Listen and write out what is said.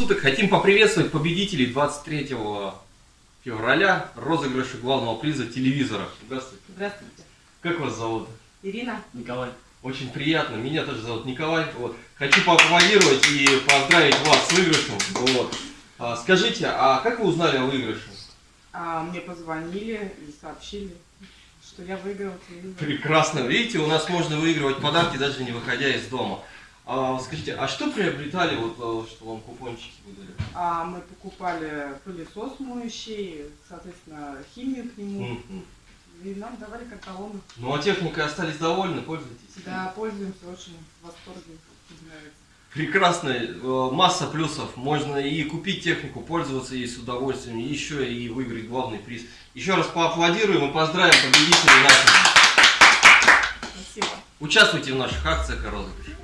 суток. Хотим поприветствовать победителей 23 февраля розыгрыша главного приза телевизора. Здравствуйте. Здравствуйте. Как вас зовут? Ирина. Николай. Очень приятно. Меня тоже зовут Николай. Вот. Хочу поаплодировать и поздравить вас с выигрышем. Вот. А, скажите, а как вы узнали о выигрыше? А, мне позвонили и сообщили, что я выиграла телевизор. Прекрасно. Видите, у нас можно выигрывать подарки, даже не выходя из дома. А, скажите, а что приобретали, вот, э, что вам купончики выдали? А, мы покупали пылесос моющий, соответственно, химию к нему. Мгм. И нам давали карталоны. Ну а техникой остались довольны, пользуетесь? Да, пользуемся очень в восторге. Нравится. Прекрасно, э, масса плюсов. Можно и купить технику, пользоваться ей с удовольствием, и еще и выиграть главный приз. Еще раз поаплодируем и поздравим победителей наших. Спасибо. Участвуйте в наших акциях и розыгрышах.